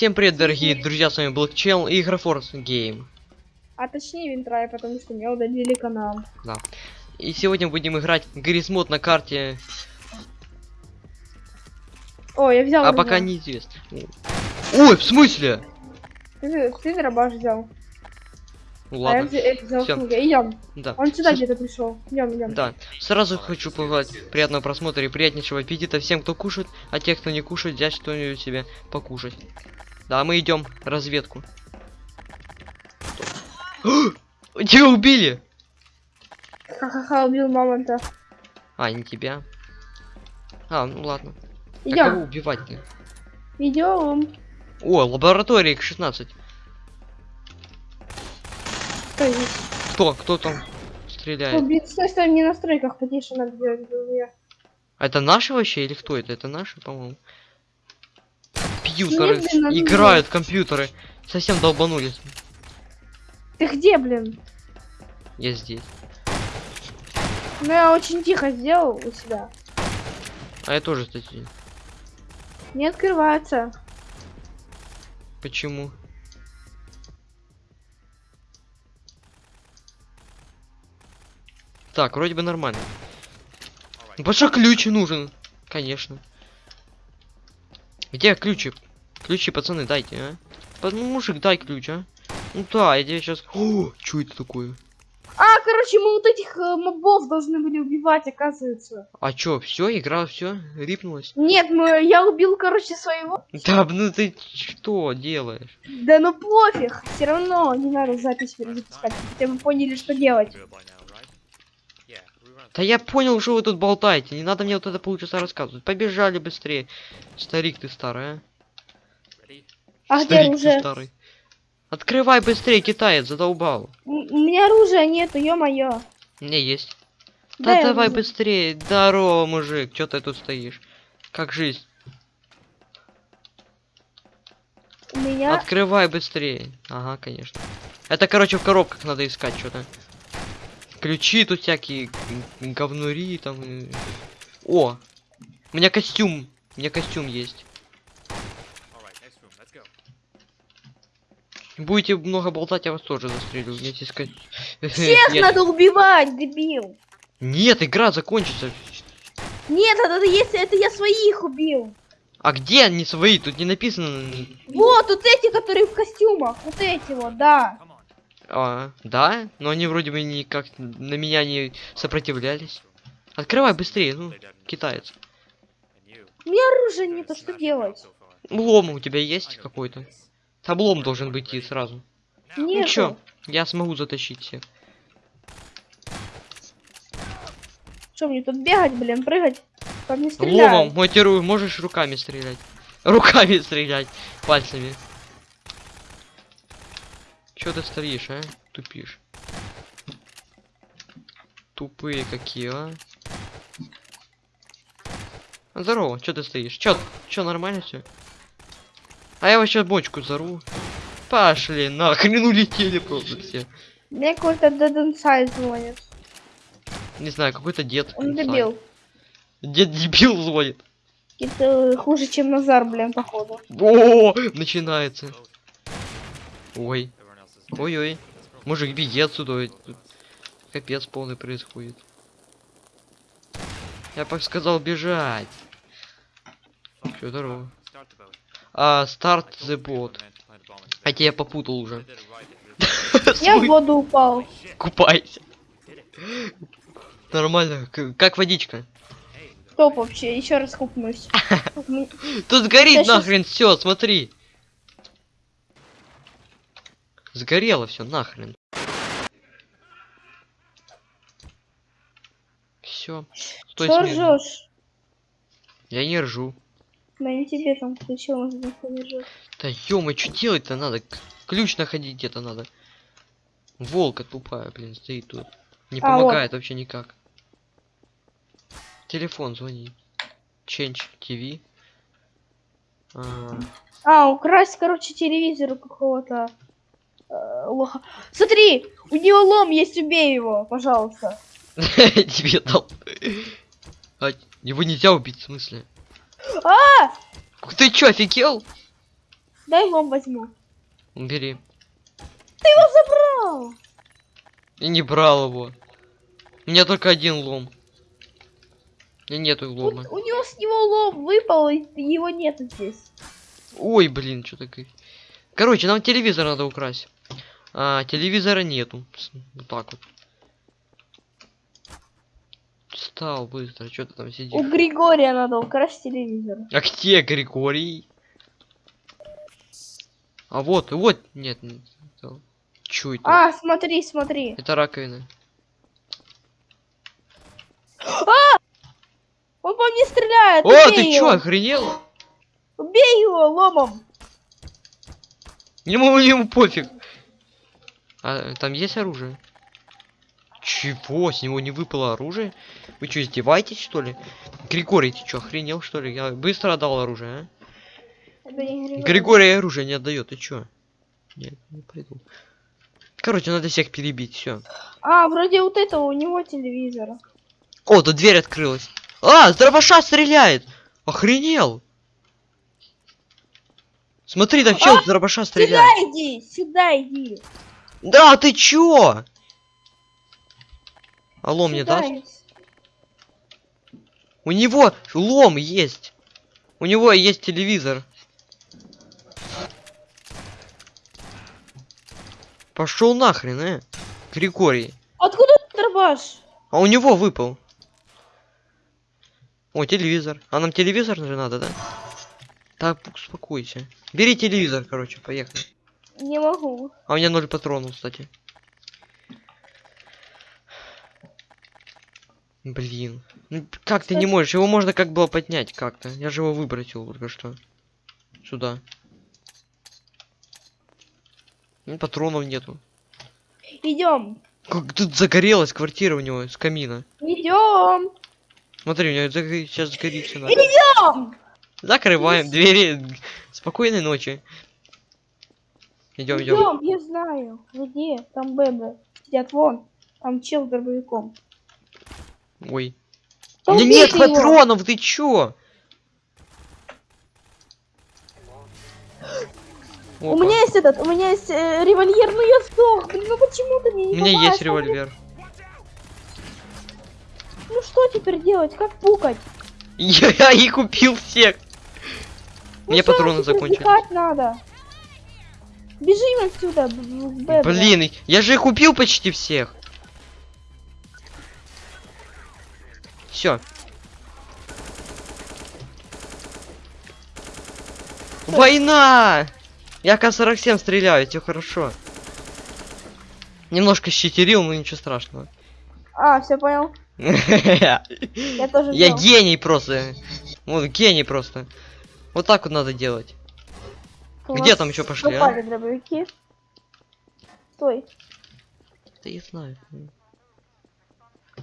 Всем привет, дорогие друзья, с вами Channel и Игрофорс Game. А точнее Винтрай, потому что мне удалили канал. И сегодня будем играть Грисмод на карте, О, я взял. а пока неизвестно. Ой, в смысле? Ты, ты дробаш взял. Ну А я ладно, взял, я взял. Идем. да. Он сюда С- где-то пришел. Идем, идем. Да, сразу хочу пожелать приятного просмотра и приятнейшего аппетита всем, кто кушает, а те, кто не кушает, взять что-нибудь себе покушать. Да, мы идем разведку. Тебя убили! Ха-ха-ха, убил мамонта. А, не тебя. А, ну ладно. А Идем. кого убивать-то? Идем. О, лаборатория X16. Кто здесь? Кто? Кто там стреляет? блин, стой, стой, мне на стройках потише надо делать. А это наши вообще или кто это? Это наши, по-моему. Надо играют в компьютеры. Совсем долбанулись. Ты где, блин? Я здесь. Ну я очень тихо сделал у себя. А я тоже, кстати. Не открывается. Почему? Так, вроде бы нормально. Что ключ нужен, конечно. Где ключи? Ключи, пацаны, дайте, а? Па- Ну, мужик, дай ключ, а? Ну да, я тебе сейчас... О, что это такое? А, короче, мы вот этих э, мобов должны были убивать, оказывается. А чё, все, игра, все, рипнулась? Нет, мы, я убил, короче, своего. Да, ну ты что делаешь? Да ну пофиг, все равно не надо запись перезапускать, хотя бы поняли, что делать. Да я понял, что вы тут болтаете. Не надо мне вот это полчаса рассказывать. Побежали быстрее. Старик ты старый, а? А где оружие? старый. Открывай быстрее, китаец, задолбал. У меня оружия нету, ё-моё. У меня есть. Дай Да давай оружие. быстрее. Здорово, мужик. Чё ты тут стоишь? Как жизнь? У меня... Открывай быстрее. Ага, конечно. Это, короче, в коробках надо искать что-то. Ключи тут всякие, говнури там. и- О! У меня костюм. У меня костюм есть. Будете много болтать, я вас тоже застрелю вместе с Всех Нет. надо убивать, дебил. Нет, игра закончится. Нет, это если это я своих убил. А где они свои? Тут не написано. Вот, вот эти, которые в костюмах. Вот эти вот, да. А, да? Но они вроде бы никак на меня не сопротивлялись. Открывай быстрее, ну, китаец. У меня оружия нету, что делать? Лом у тебя есть какой-то? Там лом должен быть и сразу. Ну Нету. чё, я смогу затащить всех. Что мне тут бегать, блин, прыгать? По мне Ломом, стреляют. мотирую, можешь руками стрелять. Руками стрелять, пальцами. Чё ты стоишь, а? Тупишь. Тупые какие, а? Здорово, чё ты стоишь? Чё, чё, нормально все? А я вообще бочку зару. Пошли, нахрен улетели просто все. Мне какой-то Inside звонит. Не знаю, какой-то дед. Он знаю. дебил. Дед дебил звонит. Это хуже, чем Назар, блин, походу. О, начинается. Ой. Ой-ой. Мужик, беги отсюда. тут Капец полный происходит. Я бы сказал бежать. Чё, здорово. А, старт the bot. А тебя попутал уже. Я в воду упал. Купайся. Нормально. Как водичка. Топ вообще, еще раз купнусь. Тут горит Я нахрен все, смотри. Сгорело все нахрен. Все. Смирно. ржешь? Я не ржу. Да не тебе там здесь не ржёт. Да ё что делать-то надо? Ключ находить где-то надо. Волка тупая, блин, стоит тут. Не А, вот. помогает вообще никак. Телефон звони. Change TV. А, А, украсть, короче, телевизор какого-то лоха. Смотри, у него лом есть, убей его, пожалуйста. Тебе дал. А, его нельзя убить, в смысле? А! Ты чё, офигел? Дай лом возьму. Бери. Забрал. И не брал его. У меня только один лом. У меня нету лома. у него с него лом выпал, и его нету здесь. Ой, блин, что такое. Короче, нам телевизор надо украсть. А, телевизора нету. Вот так вот. Встал быстро, что ты там У сидишь? Григория надо украсть телевизор. А где Григорий? А вот, вот, нет. не то. Чё это? А, смотри, смотри. Это раковина. Он по мне стреляет. О, убей ты чё, его. охренел? Убей его ломом. Ему, ему пофиг. А там есть оружие? Чего? С него не выпало оружие? Вы что, издеваетесь, что ли? Григорий, ты чё, охренел, что ли? Я быстро отдал оружие, а? Григорий. Григорий оружие не отдает, ты чё? Нет, не пойду. Короче, надо всех перебить, все. А, вроде вот этого у него телевизор. О, тут дверь открылась. А, с дробаша стреляет! Охренел! Смотри, там чел с дробаша Сюда стреляет. иди, сюда иди. Да, ты чё? Алло, мне иди. У него лом есть. У него есть телевизор. Пошел нахрен, э? Григорий. Откуда тут дробаш? А у него выпал. О, телевизор. А нам телевизор же надо, да? Так, успокойся. Бери телевизор, короче, поехали. Не могу. А у меня ноль патронов, кстати. Блин. Ну, как ты не Кстати- можешь? Его можно как было поднять как-то. Я же его выбросил только что. Сюда. Ну, патронов нету. Идем. Как тут загорелась квартира у него с камина. Идем. Смотри, у него сейчас сгорит все надо. Идем. Закрываем двери. Спокойной ночи. Идем, идем. Идем, я знаю. Где? Там бэбы. Сидят вон. Там чел с дробовиком. Ой. Да У меня нет его. патронов, ты чё? У Опа. меня есть этот, у меня есть э, револьвер, но я сдох. Блин, ну почему ты мне не У меня есть попасть? револьвер. Ну что теперь делать? Как пукать? Я и купил всех. Ну Мне патроны закончились. надо. Бежим отсюда. Блин, я же их купил почти всех. Все. Война! Я К-47 стреляю, все хорошо. Немножко щитерил, но ничего страшного. А, все понял. Я Я тоже гений просто. Вот гений просто. Вот так вот надо делать. Где там ещё пошли, а? пропали дробовики. Стой. Да я знаю.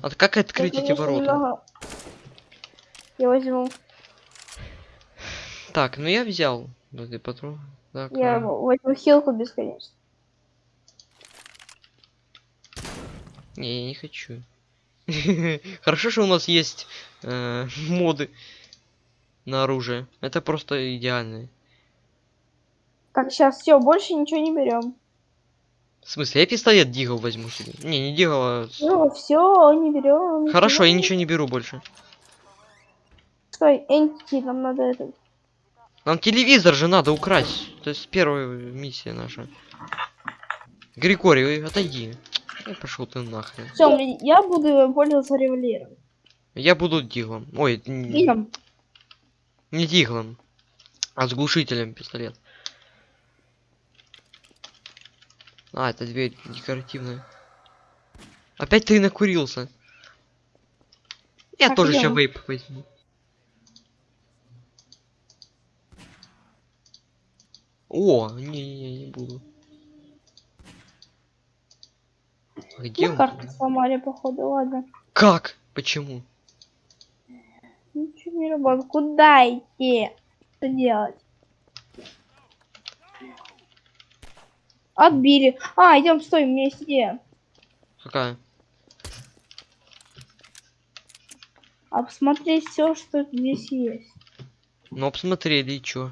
А как открыть Я, эти конечно, ворота? немного- Я возьму. Так, ну я взял. И патрон. Так, Я а, возьму хилку бесконечно. Не, я не хочу. Хорошо, что у нас есть э, моды на оружие. Это просто идеально. Так, сейчас все, больше ничего не берем. В смысле, я пистолет Дигл возьму себе. Не, не Дигл, а... Ну, все, не берем. Хорошо, я ничего не беру больше. Стой, Энти, нам надо это. Нам телевизор же надо украсть. Это есть первая миссия наша. Григорий, ой, отойди. Ай, пошел ты нахрен. Все, я буду пользоваться револьвером. Я буду Диглом. Ой, Идем. не Диглом, а с глушителем пистолет. А, это дверь декоративная. Опять ты накурился. Я Так, тоже сейчас вейп возьму. О, не-не-не, не буду. А Где Ну, он? карту сломали, походу, ладно. Как? Почему? Ничего не работает. Куда идти? Что делать? Отбили. А, идем, стой, у меня есть идея. Какая? Обсмотреть все, что здесь есть. Ну, посмотрели, и чё?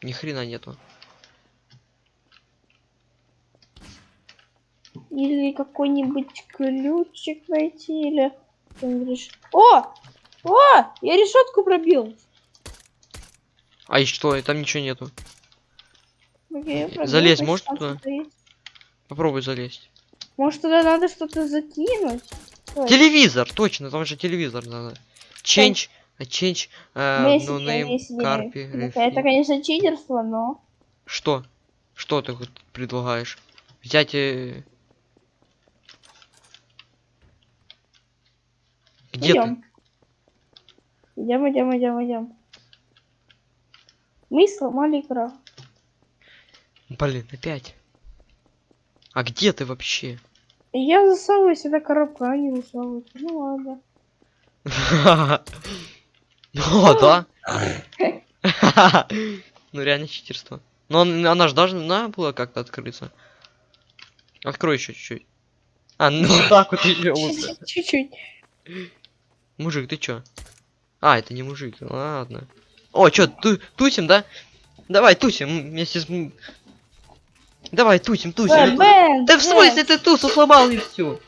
Ни хрена нету. Или какой-нибудь ключик найти, или... О! О! Я решетку пробил. А и что? И Там ничего нету. Залезть значит, может туда? есть. Попробуй залезть. Может, туда надо что-то закинуть? Телевизор, точно, там же телевизор надо. Change, а change, э, Месси, no name, Месси, карпи, Это, конечно, читерство, но... Что? Что ты предлагаешь? Взять э, Где ты? идем. Идем, идем, идем, идем. Мы сломали игру. Блин, опять. А где ты вообще? Я засовываюсь, эта коробка, а не засовывается. Ну ладно. О, да? Ну реально читерство. Но он- она же должна была как-то открыться. Открой еще чуть-чуть. А, ну так вот еще лучше. Чуть-чуть. Мужик, ты чё? А, это не мужик, ладно. О, чё, ту тусим, да? Давай, тусим вместе с... Давай, тусим, тусим. Бен, Да в смысле ты тусу сломал и все?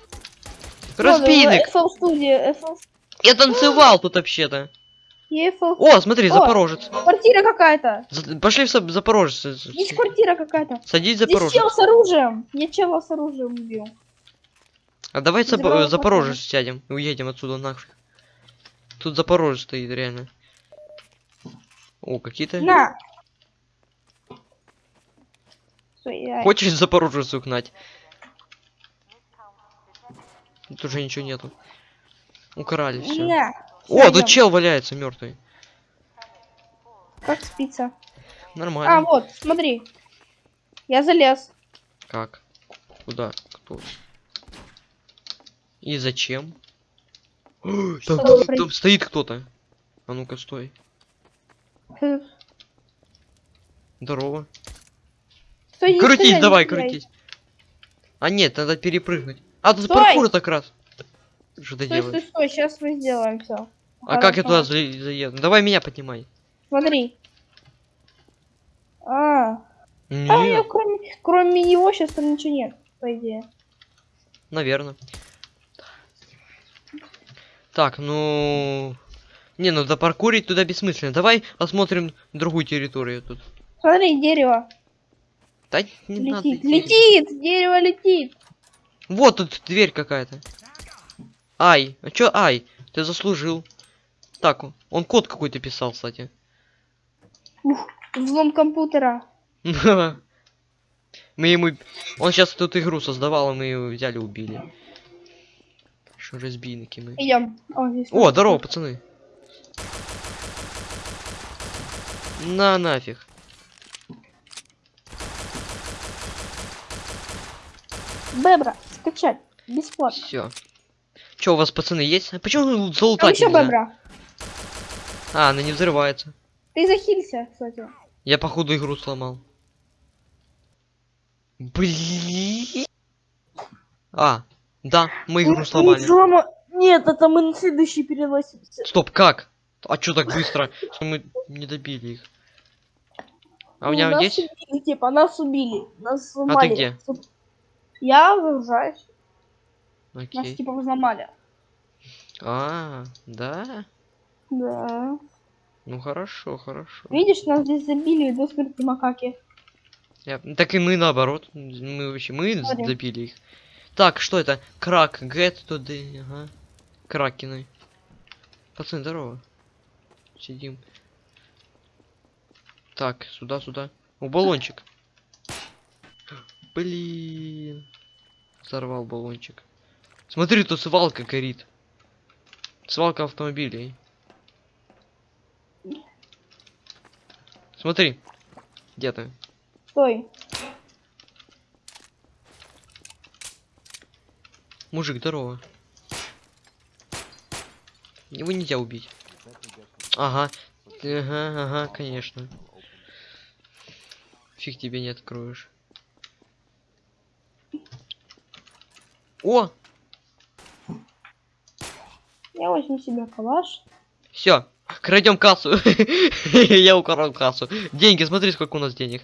FL... Я танцевал тут вообще-то. О, смотри, О! Запорожец. Квартира какая-то. За- Пошли в Запорожец. Есть квартира какая-то. Садись Здесь Запорожец. чел с оружием. Я чела с оружием убил. А давай Запорожец сядем и уедем отсюда нафиг. Тут Запорожец стоит, реально. О, какие-то... На. Хочешь Запорожец угнать? Тут уже ничего нету. Украли все. На. О, тут чел валяется мертвый. Как спится? А, Нормально. вот, смотри. Я залез. Как? Куда? Кто? И зачем? Там, пройти. там стоит кто-то. А ну-ка, стой. Э, Здорово. Стой, крутись, не давай, крутись. А нет, надо перепрыгнуть. А, тут Стой! паркур так раз. Что ты Стой, стой, делаешь? стой, сейчас мы сделаем все. А как я туда за- заеду? Давай меня поднимай. Смотри. А, а у меня Нет, кроме, кроме него сейчас там ничего нет, по идее. наверное. Так, ну... Не, ну запаркурить туда бессмысленно. Давай осмотрим другую территорию тут. Смотри, дерево Да не надо летит. идти. Летит! Дерево летит! Вот тут дверь какая-то. Ай, а чё ай? Ты заслужил. Так, он код какой-то писал, кстати. Взлом компьютера. Мы ему... Он сейчас тут игру создавал, и мы его взяли, убили. Что разбийники мы. Идем. О, здесь О, здорово, пацаны. На нафиг. Бебра, скачать. Бесплатно. Все. Че, у вас пацаны есть? А почему Там залутать еще бебра. А, она не взрывается. Ты захилься, кстати. Я походу игру сломал. Блин. А, да, мы игру сломали. Взлома- Нет, это мы на следующий переносимся. Стоп, как? А чё так быстро? Что мы не добили их? А у меня Ну, нас есть? убили, типа, нас убили. Нас взломали. где? Я выгружаюсь. Нас Окей. типа взломали. А, да? Да. Ну хорошо, хорошо. Видишь, нас здесь забили до смерти макаки. Я- Так и мы наоборот. Мы вообще мы Смотри. добили их. Так, что это? Крак, get the... Ага. Кракены. Пацаны, здорово. Сидим. Так, сюда, сюда. О, баллончик. Блин. Взорвал баллончик. Смотри, тут свалка горит. Свалка автомобилей. Смотри. Где ты? Стой. Мужик, здорово. Его нельзя убить. Ага. Ага, ага, конечно. Фиг тебе не откроешь. О! Я возьму себе калаш. Все. Крадем кассу. Я украл кассу. Деньги, смотри, сколько у нас денег.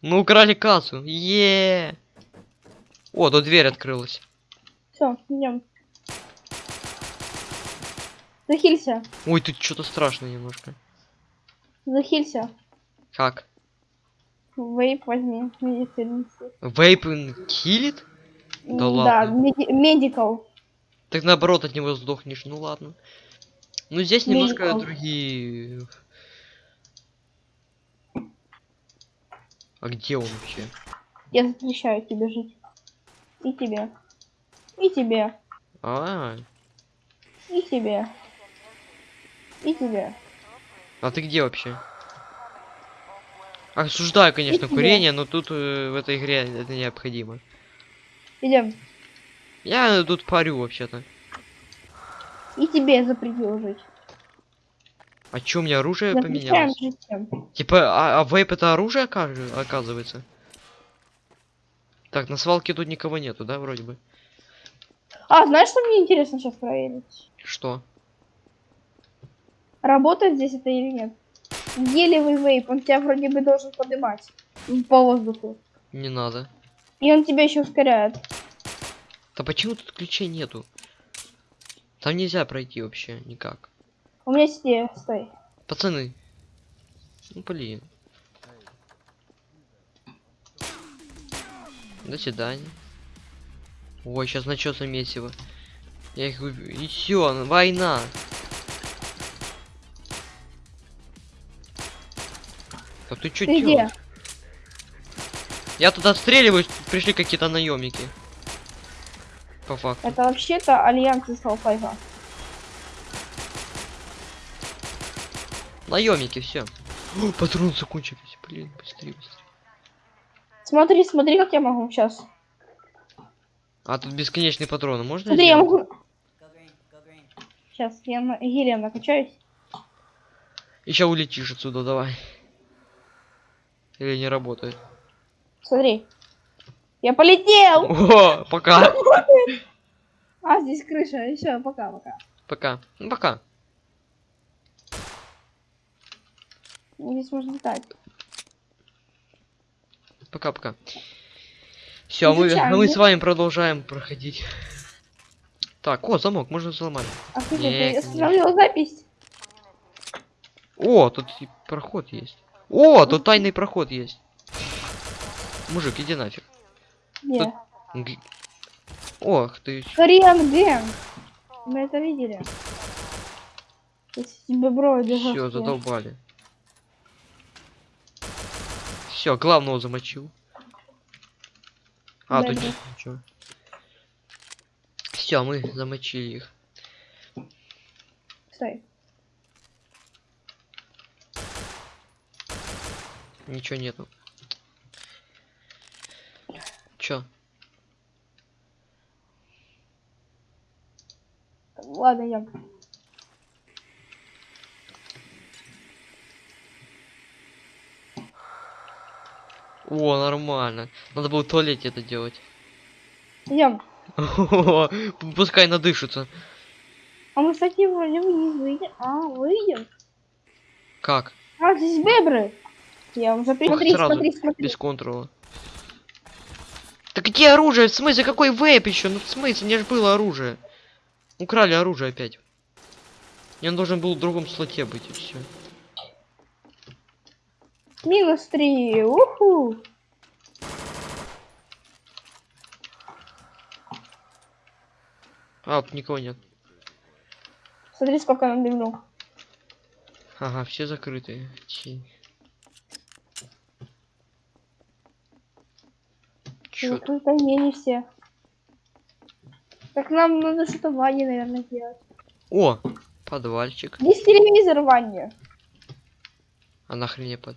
Мы украли кассу. е О, тут дверь открылась. Все, идем. Захилься. Ой, тут что-то страшно немножко. Захилься. Как? Вейп возьми. Вейп киллит? Да ладно. меди- медикал. Так наоборот от него сдохнешь. Ну ладно. Ну здесь немножко Медикал. другие. А где он вообще? Я запрещаю тебе жить. И тебе. И тебе. А, И тебе. И тебе. а ты где вообще? Осуждаю, конечно, курение, но тут э, в этой игре это необходимо. Идем. Я тут парю вообще-то. И тебе запретил жить. Чё, у меня оружие Запрещаем поменялось? жить. Типа, а, а вейп это оружие оказывается? Так, на свалке тут никого нету, да, вроде бы? А, знаешь, что мне интересно сейчас проверить? Что? Работает здесь это или нет? Гелевый вейп, он тебя вроде бы должен поднимать по воздуху. Не надо. И он тебя еще ускоряет. Да почему тут ключей нету? Там нельзя пройти вообще никак. У меня идея, стой. Пацаны. Ну блин. До свидания. Ой, сейчас начнется месиво. Я их убью. И все, война. Так ты чё Ты где? Я тут отстреливаюсь, тут пришли какие-то наемники. По факту. Это вообще-то альянс из Half-Life. Наемники, все. Патроны закончились. Блин, быстрее, быстрее. Смотри, смотри, как я могу сейчас. А тут бесконечные патроны, можно? Смотри, я сделать? могу. Сейчас, я на гелием накачаюсь. Еще улетишь отсюда, давай. Или не работает. Смотри. Я полетел! О, пока. А, здесь крыша. Еще, пока-пока. Пока. Ну, пока. Здесь можно летать. Пока-пока. Все, мы, мы да? с вами продолжаем проходить. Так, о, замок, можно взломать. А ты запись. О, тут и проход есть. О, тут тайный проход есть. Мужик, иди нафиг. Где? Г- Ох ты. Кориан Гэнг. Мы это видели. Бобровый Все, задолбали. Все, главного замочил. А, тут Да-да. нет ничего. Все, мы замочили их. Стой. Ничего нету. Чё? Ладно, я. О, нормально. Надо было в туалете это делать. Идем. Пускай надышится. А мы, кстати, вроде вниз выйдем. А, выйдем. Как? А, здесь бебры. Я уже смотри, смотри, смотри. Без контрола. Да где оружие? В смысле, какой вейп еще? Ну в смысле, мне же было оружие. Украли оружие опять. Я должен был в другом слоте быть и все. Минус три. Уху. А, тут никого нет. Смотри, сколько нам дымну. Ага, все закрыты. Чи. Ну, тут не, не все. Так нам надо что-то в ванне, наверное, делать. О, подвальчик. Здесь телевизор в ванне. А нахрен мне под...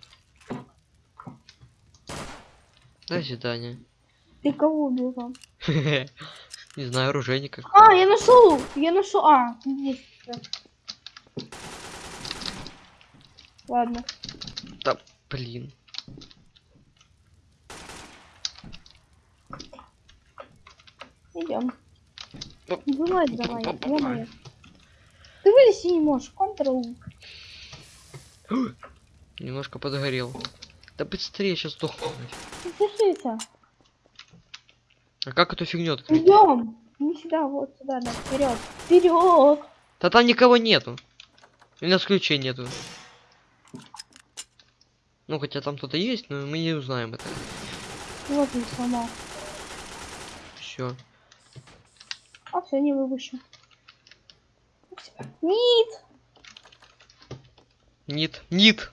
До свидания. Ты кого убил? Не знаю, оружейника. А, я нашел! Я нашел. А, здесь. Ладно. Блин. Идем. Вылазь давай. ё-моё. Ты вылезти не можешь. Контрол. Немножко подгорел. Да быстрее сейчас сдохну. Держися. А как эту фигню открыть? Идем. Не сюда, вот сюда, да, вперед. Вперед. Да там никого нету. У нас ключей нету. Ну, хотя там кто-то есть, но мы не узнаем это. Вот он сломал. Все. Все, не выпущу. Нет. Нит. Нит.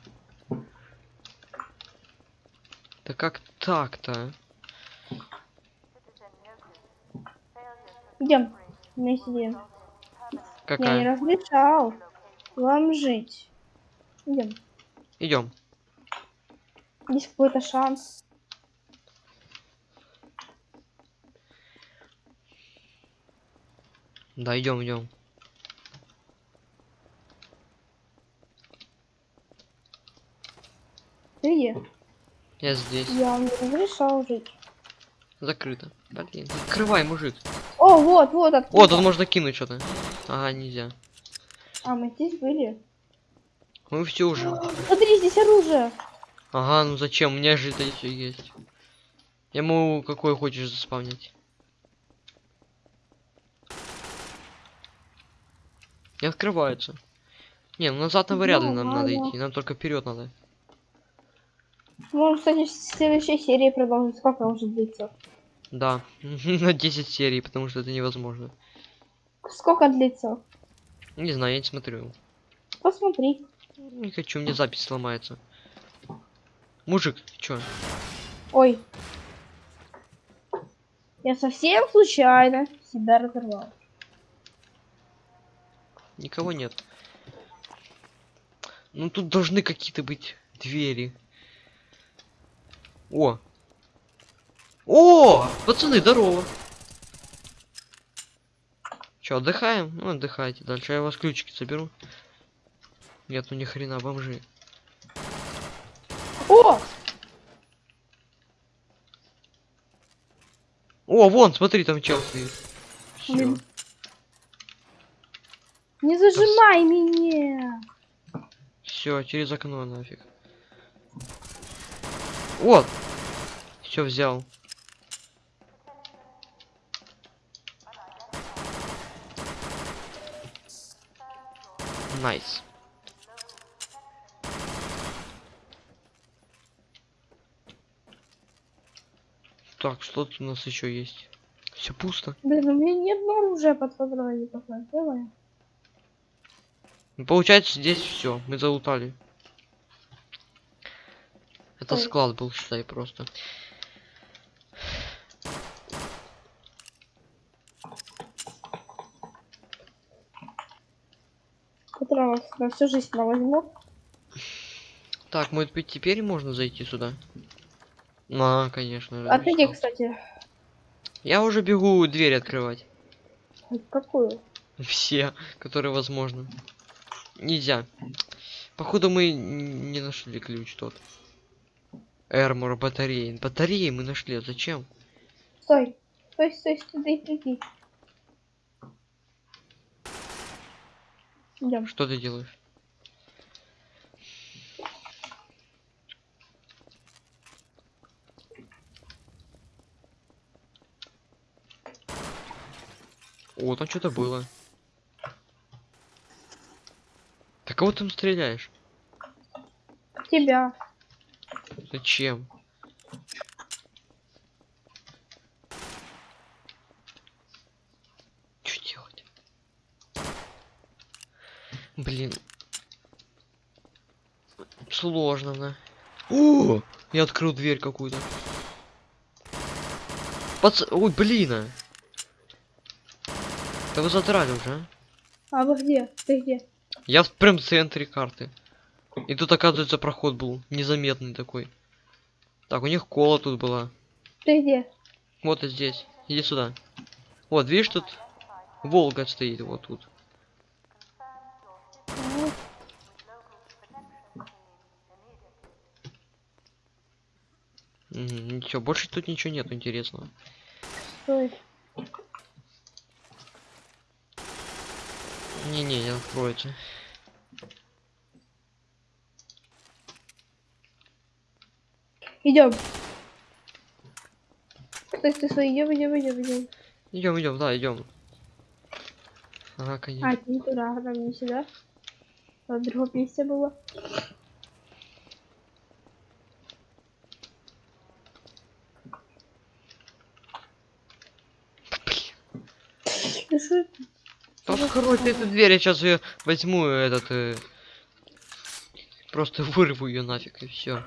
Да как так-то? Идем. Вместе идем. Я не Какая? разрешал вам жить. Идем. Идем. Есть какой-то шанс. Да, идем, идем. Ты где? Я здесь. Я вам не разрешал жить. Закрыто. Блин, открывай, мужик. О, вот, вот О, откуда. тут можно кинуть что-то. Ага, нельзя. А, мы здесь были. Мы все уже. Смотри, здесь оружие. Ага, ну зачем? У меня же это все есть. Я могу какой хочешь заспавнить. Не открывается. Не, ну назад на вряд ли нам надо идти. Нам только вперед надо. Можем, кстати, в следующей серии продолжить. Сколько уже длится? Да. на 10 серий, потому что это невозможно. Сколько длится? Не знаю, я не смотрю. Посмотри. Не хочу, мне запись сломается. Мужик, ты чё? Ой. Я совсем случайно себя разорвал. Никого нет. Ну тут должны какие-то быть двери. О! О! Пацаны, здорово! Чё, отдыхаем? Ну, отдыхайте. Дальше я у вас ключики соберу. Нет, ну ни хрена, бомжи. О! О, вон, смотри, там чел стоит. Всё. Не зажимай меня. Все, через окно нафиг. Вот. Все взял. Nice. Так, что тут у нас еще есть? Все пусто. Блин, у меня нет оружия под патроне такое. Давай. Ну, Получается, здесь все, мы залутали. Это Ой. склад был, считай, просто. Патронов на всю жизнь на возьму. Так, может быть, теперь можно зайти сюда? А, конечно. же, А ты где, кстати? Я уже бегу дверь открывать. Какую? Все, которые возможно. Нельзя. Походу мы не нашли ключ тот. Эрмор, батареи. Батареи мы нашли, а зачем? Стой. Стой, стой, стой, дай прийти. Идем. Что ты делаешь? О, там что-то было. Да кого ты там стреляешь? Тебя. Зачем? Что делать? Блин. Сложно, да. О! Я открыл дверь какую-то. Пац... Ой, блин. а. Да вы задрали уже, а? А вы где? Ты где? Я в прям центре карты. И тут, оказывается, проход был незаметный такой. Так, у них кола тут была. Ты где? Вот и здесь. Иди сюда. Вот, видишь, тут Волга стоит вот тут. Ничего, больше тут ничего нет интересного. Стой. Не-не, не откройте. Идем. Стой, стой, стой, идем, идем, идем, идем. Идем, идем, да, идем. Ага, конечно. А, ты не туда, там не сюда. Там другое место было. Да блин. Ну Открой ты эту дверь, я сейчас ее возьму, этот... э, Просто вырву ее нафиг и все.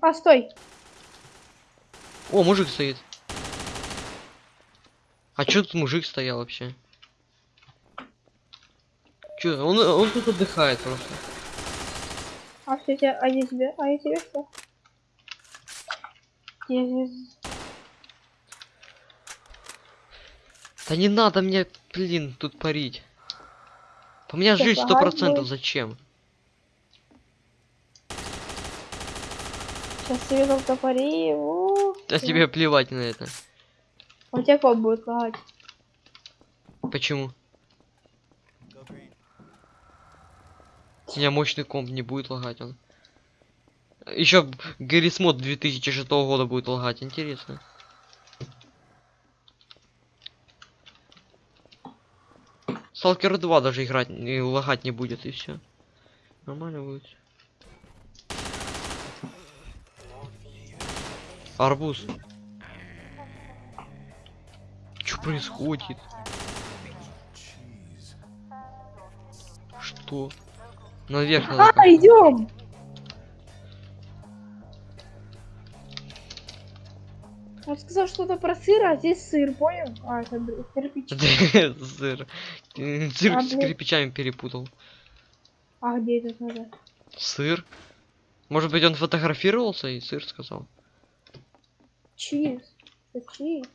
А, стой. О, мужик стоит. А чё тут мужик стоял вообще? Чё, он, он тут отдыхает просто. А что тебя, а я тебе, а я тебе что? Я здесь- Да не надо мне, блин, тут парить. У меня Всё, жизнь сто процентов, зачем? Сейчас тебе там топори. о, А всё. тебе плевать на это. У тебя комп будет лагать. Почему? У меня мощный комп не будет лагать он. Еще Гаррис Мод 2006 года будет лагать, интересно. Сталкер 2 даже играть не лагать не будет и все. Нормально будет. Арбуз. Что происходит? Что? Наверх надо. А, идем. Он сказал что-то про сыр, а здесь сыр, понял? А, это кирпич. Сыр. Цирк А, с кирпичами перепутал. А где этот надо? Сыр? Может быть он фотографировался и сыр сказал? Cheese. Cheese.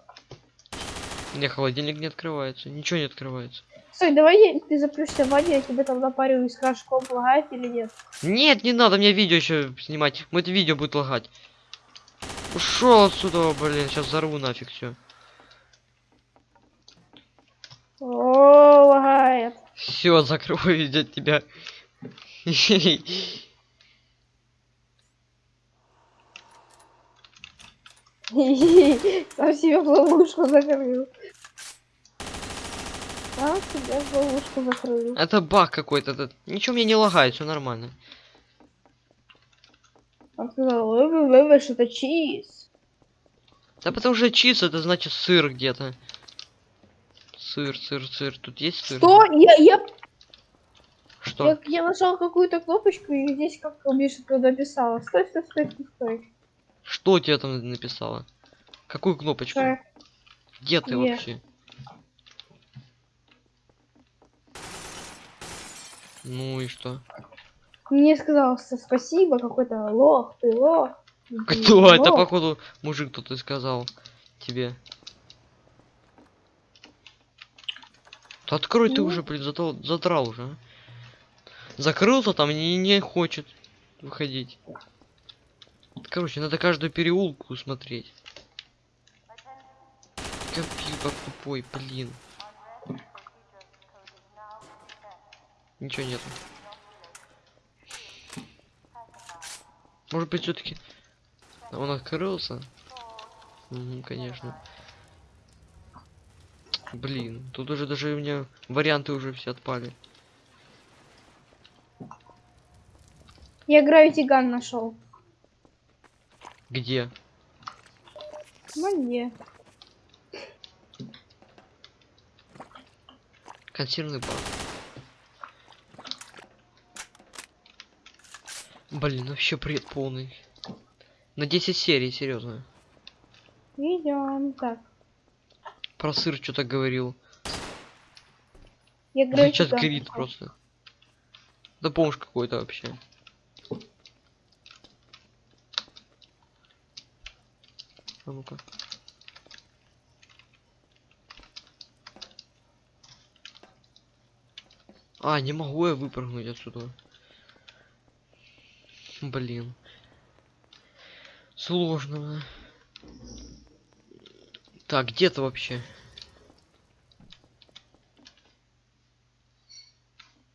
Не, холодильник не открывается. Ничего не открывается. Стой, давай я- ты запрёшься в ванне, я тебе там напарю и скажешь, комп лагает или нет. Нет, не надо мне видео еще снимать. Вот видео будет лагать. Ушел отсюда, блин, сейчас взорву нафиг все. О, лагает. Все, закрою для тебя. Сам себе в ловушку закрыл. Сам себе в ловушку закрыл. Это баг какой-то. Ничего мне не лагает, все нормально. Он сказал, вы, что это чиз. Да потому что чиз это значит сыр где-то. Сыр, сыр, сыр. Тут есть сыр? Что? Я, я, Что? я, я нажал какую-то кнопочку и здесь как туда написала. Стой, стой, стой, стой, стой. Что тебе там написала? Какую кнопочку? Э, Где ты Е. вообще? Ну и что? Мне сказал спасибо, какой-то лох, ты лох. Кто? Это лох. походу мужик тут и сказал тебе. Да открой ты Ну. уже, блин, зато задрал уже. а. Закрылся там и не хочет выходить. Короче, надо каждую переулку смотреть. Компьютер тупой, блин. Ничего нету. Может быть, все-таки он открылся? Мгм, конечно. Блин, тут уже даже у меня варианты уже все отпали. Я Gravity Gun нашел. Где? Мне. Консервный бак. Блин, вообще бред полный. На 10 серий, серьезно. Идем. Так. Про сыр что-то говорил. Я Gravity сейчас горит просто. Да помощь какой-то вообще. А ну-ка. А, не могу я выпрыгнуть отсюда. Блин. Сложно. Так, где ты вообще?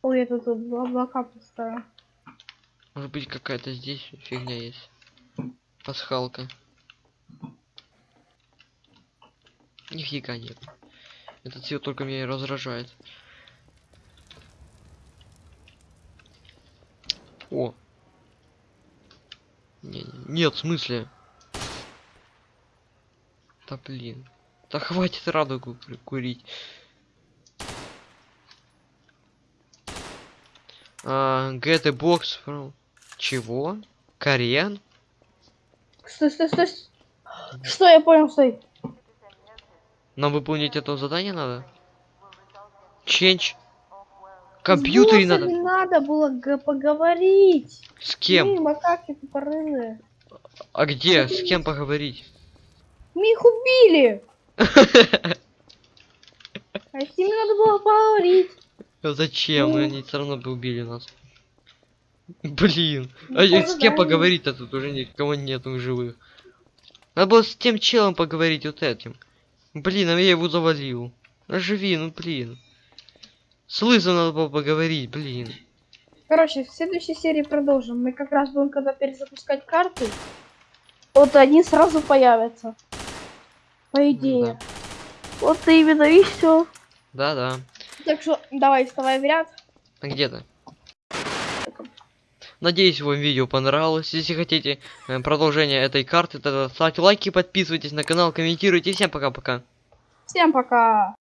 Ой, я тут облака пустая. Может быть какая-то здесь фигня есть. Пасхалка. Нифига нет. Этот цвет только меня и раздражает. О. Не, не- нет, в смысле? Да блин. Да хватит радугу кури- курить. А, get a box from... Чего? Кориан? Стой, стой, стой. Что, я понял, стой. Нам выполнить это задание надо? Change. Компьютере надо. надо было поговорить. С кем? Блин, макаки тупорылые. А где? С кем поговорить? Мы их убили. А с ними надо было поговорить. А Зачем? Ну. Они все равно бы убили нас. Блин. Ну, А с кем поговорить-то тут уже никого нету живых. Надо было с тем челом поговорить вот этим. Блин, а я его завалил. Оживи, ну блин. С лысым надо было поговорить, блин. Короче, в следующей серии продолжим. Мы как раз будем, когда перезапускать карты, вот они сразу появятся. По идее. Вот именно и все. Да-да. Так что давай, вставай в ряд. А где то Надеюсь, вам видео понравилось. Если хотите э, продолжение этой карты, тогда ставьте лайки, подписывайтесь на канал, комментируйте. Всем пока-пока. Всем пока.